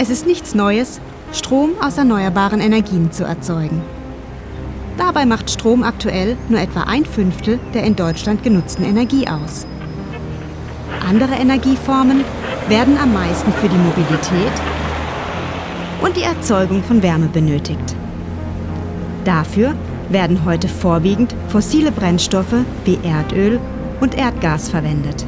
Es ist nichts Neues, Strom aus erneuerbaren Energien zu erzeugen. Dabei macht Strom aktuell nur etwa ein Fünftel der in Deutschland genutzten Energie aus. Andere Energieformen werden am meisten für die Mobilität und die Erzeugung von Wärme benötigt. Dafür werden heute vorwiegend fossile Brennstoffe wie Erdöl und Erdgas verwendet.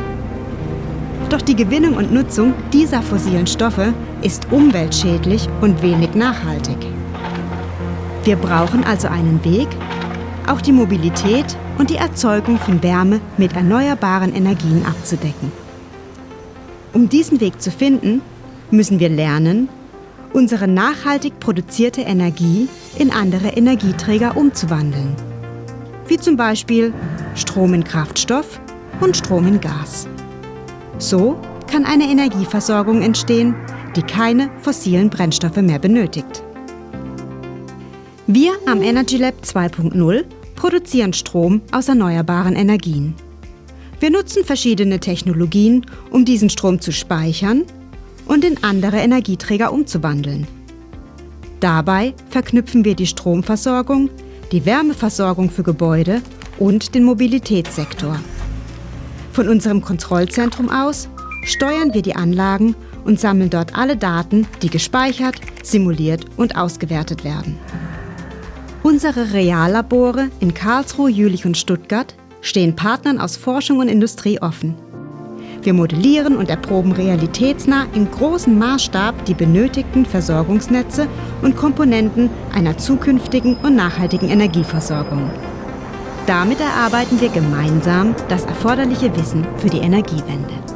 Doch die Gewinnung und Nutzung dieser fossilen Stoffe ist umweltschädlich und wenig nachhaltig. Wir brauchen also einen Weg, auch die Mobilität und die Erzeugung von Wärme mit erneuerbaren Energien abzudecken. Um diesen Weg zu finden, müssen wir lernen, unsere nachhaltig produzierte Energie in andere Energieträger umzuwandeln. Wie zum Beispiel Strom in Kraftstoff und Strom in Gas. So kann eine Energieversorgung entstehen, die keine fossilen Brennstoffe mehr benötigt. Wir am Energy Lab 2.0 produzieren Strom aus erneuerbaren Energien. Wir nutzen verschiedene Technologien, um diesen Strom zu speichern und in andere Energieträger umzuwandeln. Dabei verknüpfen wir die Stromversorgung, die Wärmeversorgung für Gebäude und den Mobilitätssektor. Von unserem Kontrollzentrum aus steuern wir die Anlagen und sammeln dort alle Daten, die gespeichert, simuliert und ausgewertet werden. Unsere Reallabore in Karlsruhe, Jülich und Stuttgart stehen Partnern aus Forschung und Industrie offen. Wir modellieren und erproben realitätsnah im großen Maßstab die benötigten Versorgungsnetze und Komponenten einer zukünftigen und nachhaltigen Energieversorgung. Damit erarbeiten wir gemeinsam das erforderliche Wissen für die Energiewende.